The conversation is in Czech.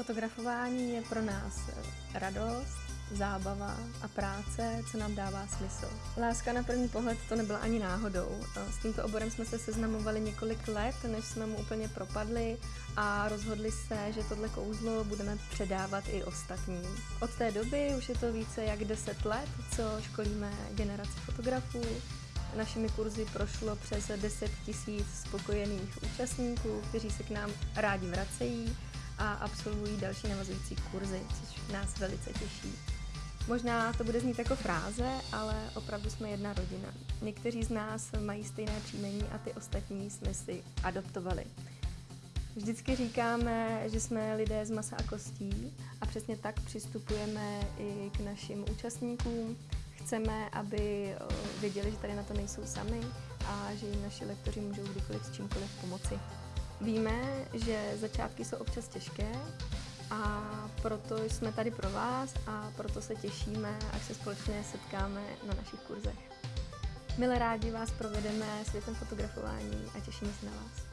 Fotografování je pro nás radost, zábava a práce, co nám dává smysl. Láska na první pohled to nebyla ani náhodou. S tímto oborem jsme se seznamovali několik let, než jsme mu úplně propadli a rozhodli se, že tohle kouzlo budeme předávat i ostatním. Od té doby už je to více jak 10 let, co školíme generaci fotografů. Našimi kurzy prošlo přes 10 tisíc spokojených účastníků, kteří se k nám rádi vracejí a absolvují další navazující kurzy, což nás velice těší. Možná to bude znít jako fráze, ale opravdu jsme jedna rodina. Někteří z nás mají stejné příjmení a ty ostatní jsme si adoptovali. Vždycky říkáme, že jsme lidé z masa a kostí a přesně tak přistupujeme i k našim účastníkům. Chceme, aby věděli, že tady na to nejsou sami a že jim naši lektoři můžou kdykoliv s čímkoliv pomoci. Víme, že začátky jsou občas těžké a proto jsme tady pro vás a proto se těšíme, až se společně setkáme na našich kurzech. Milé rádi vás provedeme světem fotografování a těšíme se na vás.